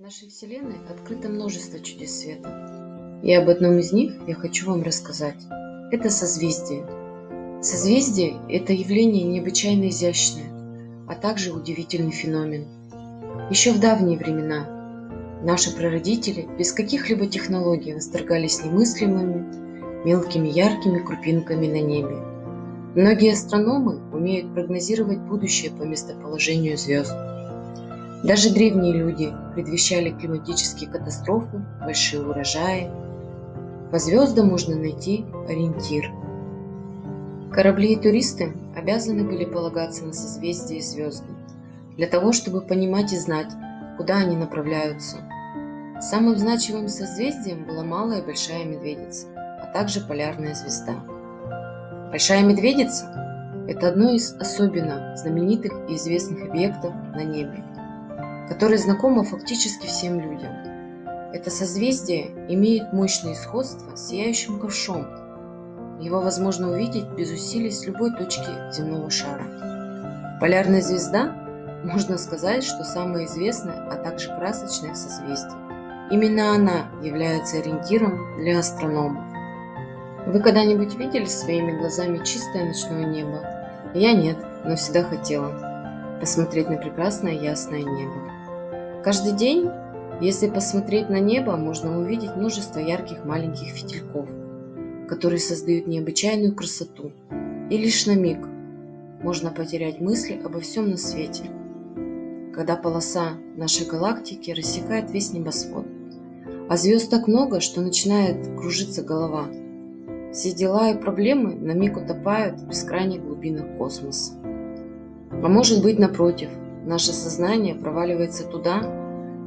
В нашей Вселенной открыто множество чудес света. И об одном из них я хочу вам рассказать. Это созвездие. Созвездие – это явление необычайно изящное, а также удивительный феномен. Еще в давние времена наши прародители без каких-либо технологий восторгались немыслимыми, мелкими яркими крупинками на небе. Многие астрономы умеют прогнозировать будущее по местоположению звезд. Даже древние люди предвещали климатические катастрофы, большие урожаи. По звездам можно найти ориентир. Корабли и туристы обязаны были полагаться на созвездия и звезды, для того, чтобы понимать и знать, куда они направляются. Самым значимым созвездием была Малая и Большая Медведица, а также Полярная звезда. Большая Медведица – это одно из особенно знаменитых и известных объектов на небе которое знакомо фактически всем людям. Это созвездие имеет мощное сходство с сияющим ковшом. Его возможно увидеть без усилий с любой точки земного шара. Полярная звезда, можно сказать, что самое известное, а также красочное созвездие. Именно она является ориентиром для астрономов. Вы когда-нибудь видели своими глазами чистое ночное небо? Я нет, но всегда хотела посмотреть на прекрасное ясное небо. Каждый день, если посмотреть на небо, можно увидеть множество ярких маленьких фитильков, которые создают необычайную красоту. И лишь на миг можно потерять мысли обо всем на свете, когда полоса нашей галактики рассекает весь небосвод. А звезд так много, что начинает кружиться голова. Все дела и проблемы на миг утопают в бескрайних глубинах космоса. А может быть, напротив, наше сознание проваливается туда,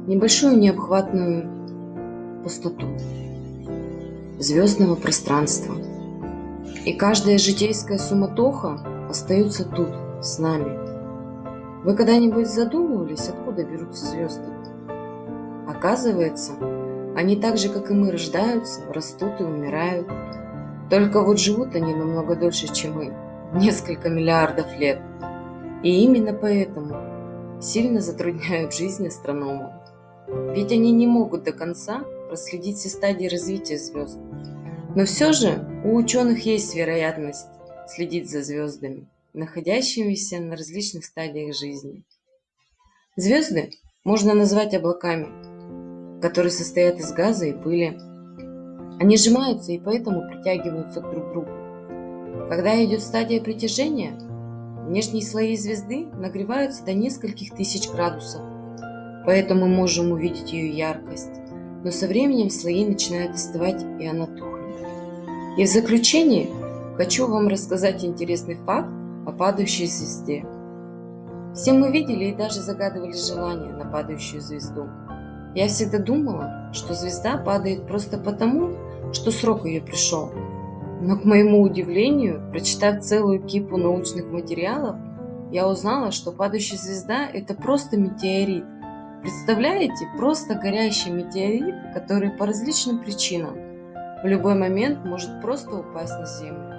небольшую необхватную пустоту звездного пространства. И каждая житейская суматоха остается тут, с нами. Вы когда-нибудь задумывались, откуда берутся звезды? Оказывается, они так же, как и мы, рождаются, растут и умирают. Только вот живут они намного дольше, чем мы, несколько миллиардов лет. И именно поэтому сильно затрудняют жизнь астрономов. Ведь они не могут до конца проследить все стадии развития звезд. Но все же у ученых есть вероятность следить за звездами, находящимися на различных стадиях жизни. Звезды можно назвать облаками, которые состоят из газа и пыли. Они сжимаются и поэтому притягиваются друг к другу. Когда идет стадия притяжения, Внешние слои звезды нагреваются до нескольких тысяч градусов, поэтому мы можем увидеть ее яркость, но со временем слои начинают остывать и она тухнет. И в заключение хочу вам рассказать интересный факт о падающей звезде. Все мы видели и даже загадывали желание на падающую звезду. Я всегда думала, что звезда падает просто потому, что срок ее пришел, но, к моему удивлению, прочитав целую кипу научных материалов, я узнала, что падающая звезда – это просто метеорит. Представляете, просто горящий метеорит, который по различным причинам в любой момент может просто упасть на Землю.